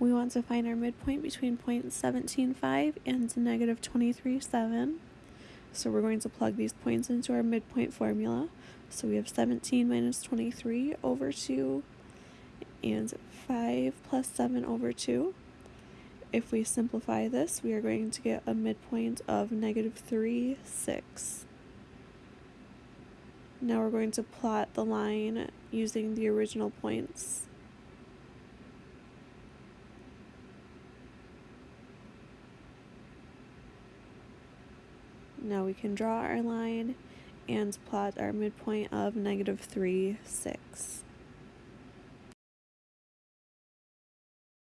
We want to find our midpoint between 0.175 and negative 23.7. So we're going to plug these points into our midpoint formula. So we have 17 minus 23 over 2 and 5 plus 7 over 2. If we simplify this, we are going to get a midpoint of negative 3, 6. Now we're going to plot the line using the original points. Now we can draw our line and plot our midpoint of negative 3, 6.